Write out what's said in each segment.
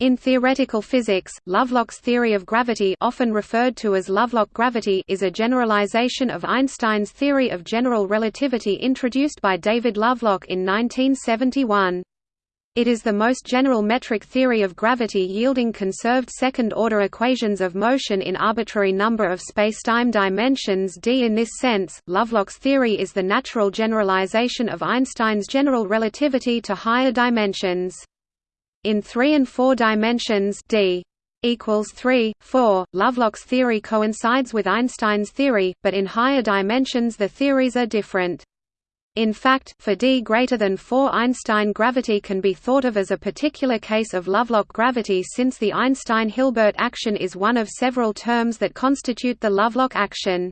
In theoretical physics, Lovelock's theory of gravity often referred to as Lovelock gravity is a generalization of Einstein's theory of general relativity introduced by David Lovelock in 1971. It is the most general metric theory of gravity yielding conserved second-order equations of motion in arbitrary number of spacetime dimensions d. In this sense, Lovelock's theory is the natural generalization of Einstein's general relativity to higher dimensions. In 3 and 4 dimensions d equals 3, 4, Lovelock's theory coincides with Einstein's theory, but in higher dimensions the theories are different. In fact, for d greater than 4 Einstein gravity can be thought of as a particular case of Lovelock gravity since the Einstein-Hilbert action is one of several terms that constitute the Lovelock action.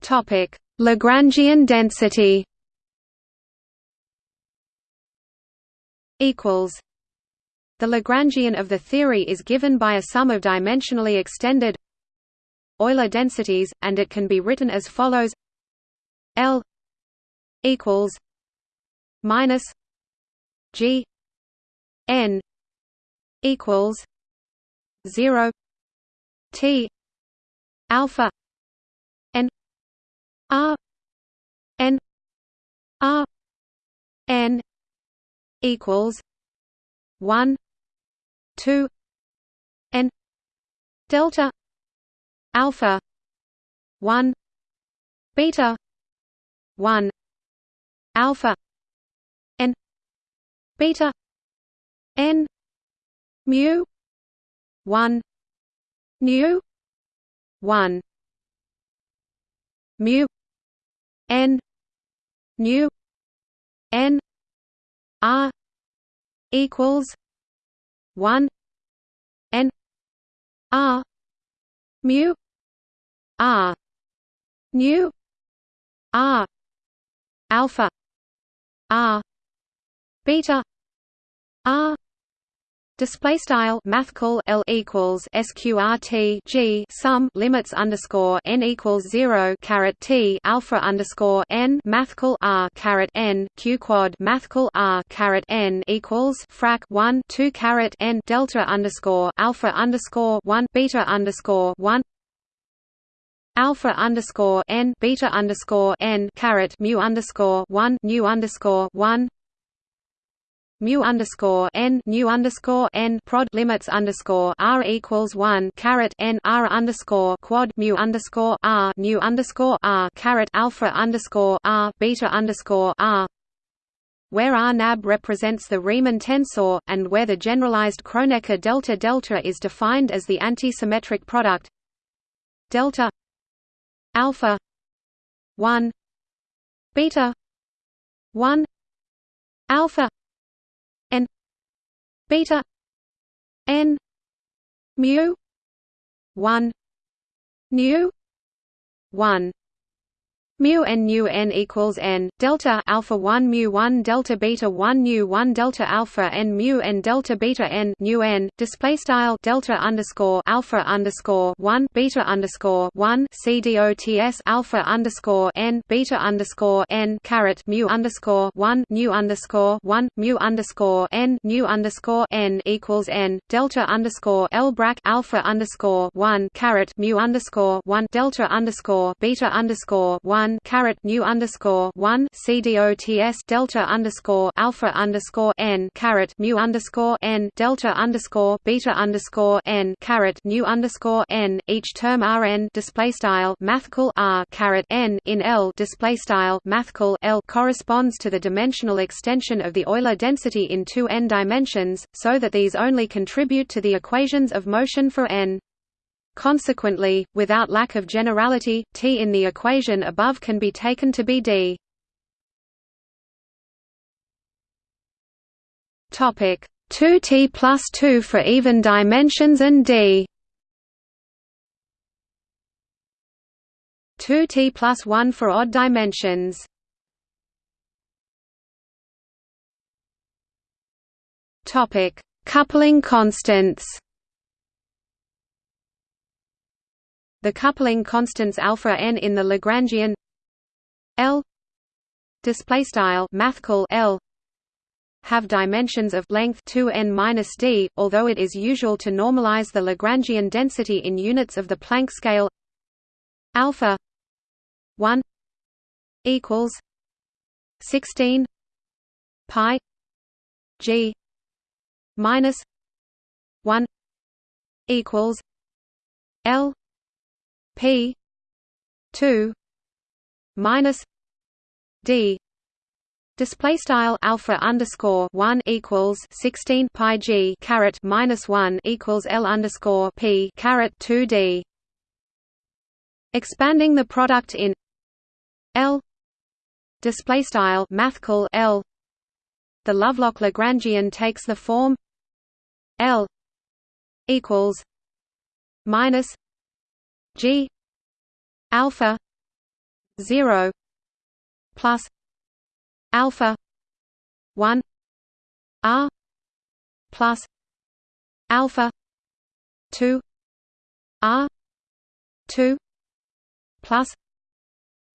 Topic: Lagrangian density equals the Lagrangian of the theory is given by a sum of dimensionally extended Euler densities and it can be written as follows. L equals minus G N equals 0 T alpha R N R N equals one two N delta alpha one beta one alpha N beta N mu one nu one mu n nu n r equals 1 n r mu r nu r alpha r beta r Display style mathcal L equals sqrt G sum limits underscore n equals zero caret T alpha underscore n mathcal R caret n Q quad mathcal R caret n equals frac one two caret n delta underscore alpha underscore one beta underscore one alpha underscore n beta underscore n caret mu underscore one nu underscore one mu underscore n nu underscore n prod limits underscore r equals one caret n r underscore quad mu underscore r nu underscore r caret alpha underscore r beta underscore r. Where R nab represents the Riemann tensor, and where the generalized Kronecker delta delta is defined as the antisymmetric product. Delta alpha 1 beta 1 alpha beta. N. Mu. 1 nu 1 mu n nu n equals n delta alpha 1 mu 1 delta beta 1 nu 1 delta alpha n mu n delta beta n nu n display style delta underscore alpha underscore 1 beta underscore 1 c dots alpha underscore n beta underscore n caret mu underscore 1 nu underscore 1 mu underscore n nu underscore n equals n delta underscore l brac alpha underscore 1 caret mu underscore 1 delta underscore beta underscore 1 one caret nu underscore one CDOTS delta underscore alpha underscore n caret mu underscore n delta underscore beta underscore n caret nu underscore n each term Rn display style mathcal R caret n in L display style mathcal L corresponds to the dimensional extension of the Euler density in two n dimensions, so that these only contribute to the equations of motion for n. Consequently, without lack of generality, T in the equation above can be taken to be D. Topic 2T plus 2 for even dimensions and D. 2T plus 1 for odd dimensions. Topic Coupling constants the coupling constants alpha n in the Lagrangian L display style mathcal L have dimensions of length 2n-d, although it is usual to normalize the Lagrangian density in units of the Planck scale alpha 1 equals 16 pi g minus 1 equals L P 2 minus D. Display style alpha underscore one equals sixteen pi g caret minus one equals L underscore P caret two D. Expanding the product in L. Display style mathcal L. The Lovelock Lagrangian takes the form L equals minus G alpha 0 plus alpha 1 r plus alpha 2 r 2 plus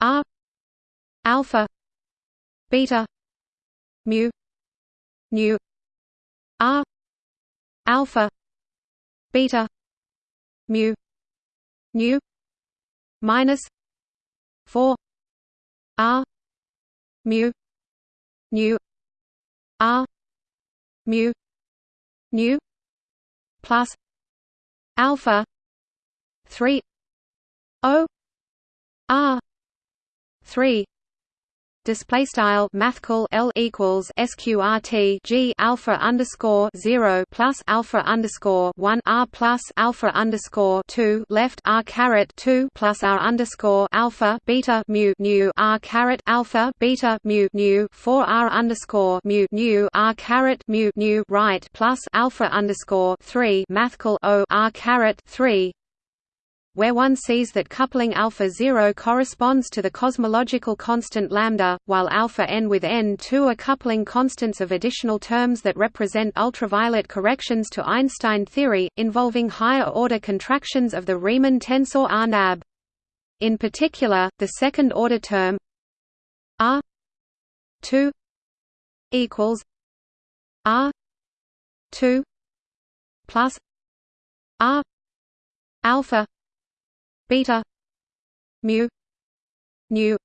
r alpha beta mu nu r alpha beta mu nu minus 4 r mu nu r mu nu plus alpha 3 o r 3 display style mathcal L equals sqrt G alpha underscore 0 plus alpha underscore 1 R plus alpha underscore 2 left R caret 2 plus R underscore alpha beta mu nu R caret alpha beta mu nu 4 R underscore mu nu R caret mu nu right plus alpha underscore 3 mathcal O R caret 3 where one sees that coupling alpha 0 corresponds to the cosmological constant lambda, while alpha n with n2 are coupling constants of additional terms that represent ultraviolet corrections to Einstein theory, involving higher-order contractions of the Riemann tensor R-nab. In particular, the second-order term R 2 equals R 2 plus R alpha beta. Mu. Nu.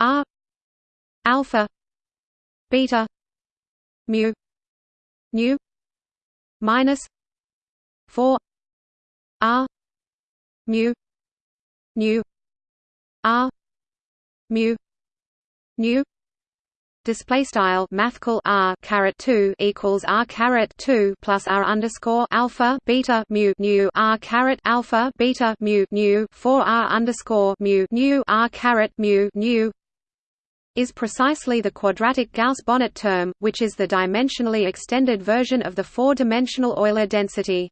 R alpha. Beta. Mu. Nu. Minus 4 r mu. Nu. R mu. Nu display style mathcal r caret 2 equals r caret 2 plus r underscore alpha beta mu nu r caret alpha beta mu nu 4 r underscore mu nu r caret mu nu is precisely the quadratic Gauss-Bonnet term, which is the dimensionally extended version of the four-dimensional Euler density.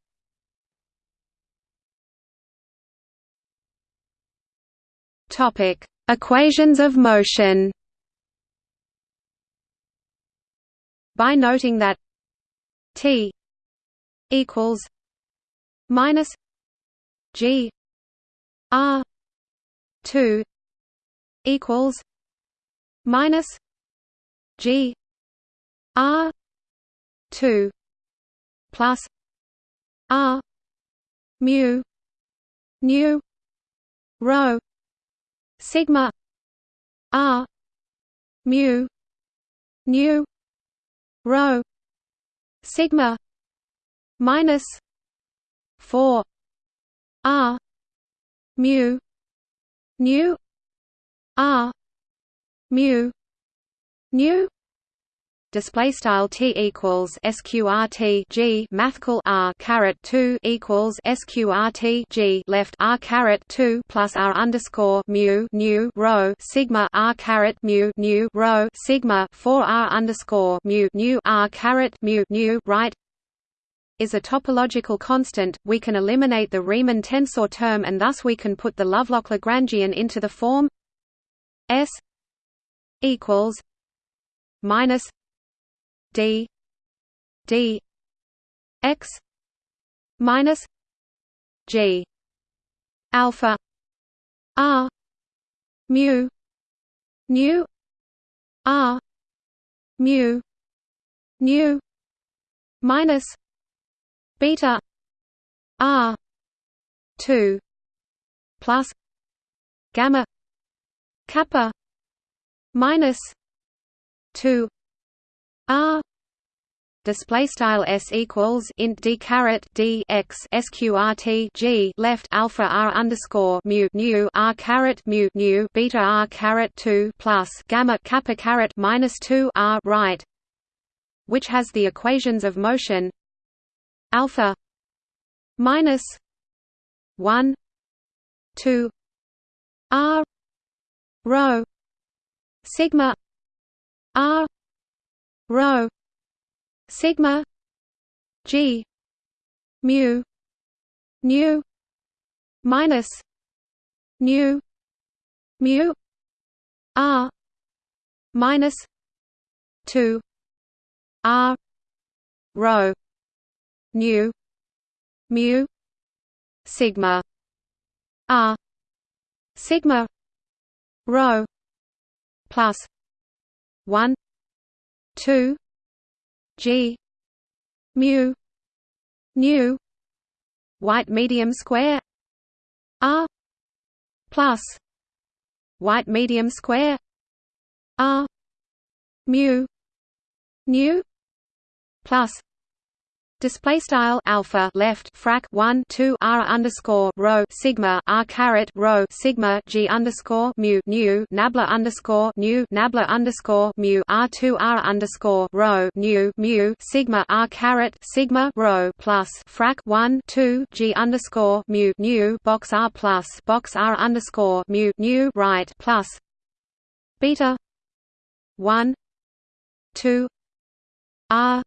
Topic: Equations of motion. By noting that T equals minus G R two equals minus G R two plus R mu nu rho sigma R mu nu rho sigma minus 4 r mu nu r mu nu display style t equals sqrt g mathcal r caret 2 equals sqrt g left r caret 2 plus r underscore mu nu rho sigma r caret mu nu rho sigma 4 r underscore mu nu r caret mu nu right is a topological constant, we can eliminate the Riemann tensor term and thus we can put the Lovelock Lagrangian into the form S equals minus d d x minus g alpha r mu nu r mu nu minus beta r 2 plus gamma kappa minus 2 r display style s equals int d caret d x sqrt g left alpha r underscore mu nu r caret mu nu beta r caret 2 plus gamma kappa caret minus 2 r right which has the equations of motion alpha minus 1 2 r rho sigma r rho sigma g mu nu minus nu mu r minus 2 r rho nu mu sigma r sigma rho plus 1 2 G. Mu. Nu white medium square. R. Plus. White medium square. R. Mu. Nu plus Display style alpha left frac 1 2 r underscore rho sigma r caret rho sigma g underscore mu nu nabla underscore nu nabla underscore mu r 2 r underscore rho nu mu sigma r caret sigma rho plus frac 1 2 g underscore mu nu box r plus box r underscore mu nu right plus beta 1 2 r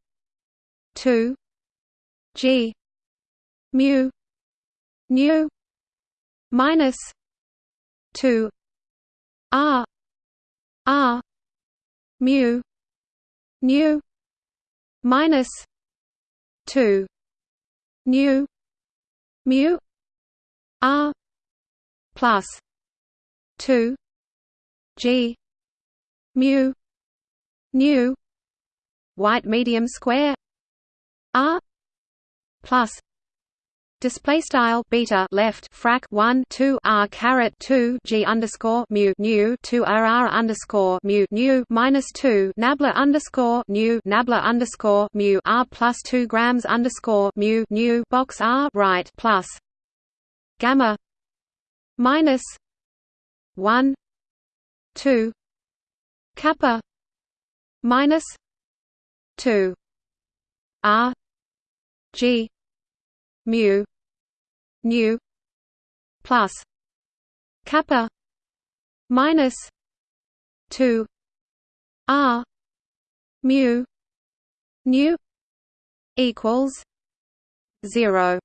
2 G. Mu. Nu. Minus two. R. R. Mu. Nu. Minus two. Nu. Mu. R. Plus two. G. Mu. Nu. White medium square. R plus. Display style beta left frac 1 2 r caret 2 g underscore mu nu 2 r r underscore mu nu minus 2 nabla underscore nu nabla underscore mu r plus 2 grams underscore mu nu box r right plus. Gamma. Minus. 1 2 kappa. Minus. 2 r G. Mu. Nu. Plus. Kappa. Minus 2 r. Mu. Nu. Equals 0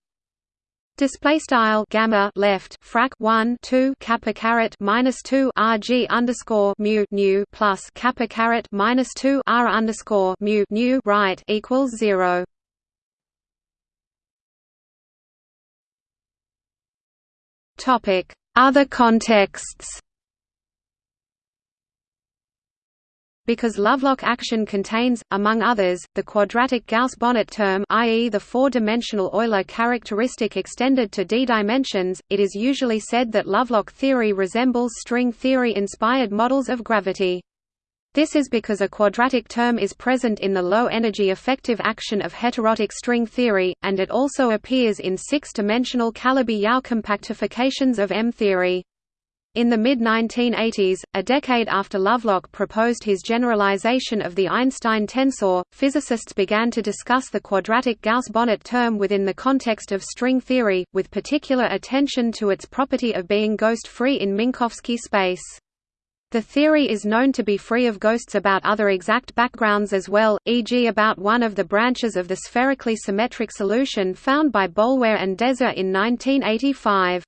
Display style gamma left frac 1 2 kappa caret minus 2 rg underscore mu nu plus kappa caret minus 2 r underscore mu nu right equals zero. Other contexts Because Lovelock action contains, among others, the quadratic Gauss-Bonnet term i.e. the four-dimensional Euler characteristic extended to d dimensions, it is usually said that Lovelock theory resembles string theory-inspired models of gravity. This is because a quadratic term is present in the low-energy effective action of heterotic string theory, and it also appears in six-dimensional Calabi-Yau compactifications of M-theory. In the mid-1980s, a decade after Lovelock proposed his generalization of the Einstein tensor, physicists began to discuss the quadratic Gauss-Bonnet term within the context of string theory, with particular attention to its property of being ghost-free in Minkowski space. The theory is known to be free of ghosts about other exact backgrounds as well, e.g. about one of the branches of the spherically symmetric solution found by Boulware and Deser in 1985.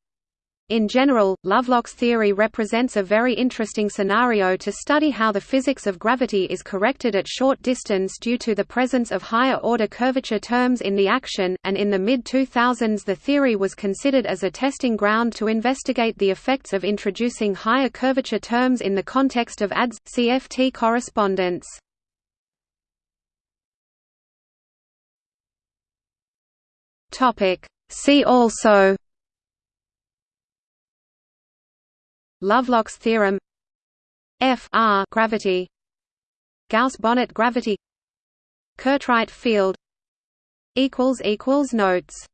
In general, Lovelock's theory represents a very interesting scenario to study how the physics of gravity is corrected at short distance due to the presence of higher-order curvature terms in the action, and in the mid-2000s the theory was considered as a testing ground to investigate the effects of introducing higher curvature terms in the context of ADS-CFT correspondence. See also Lovelock's theorem F R gravity Gauss-Bonnet gravity Curtright field equals equals notes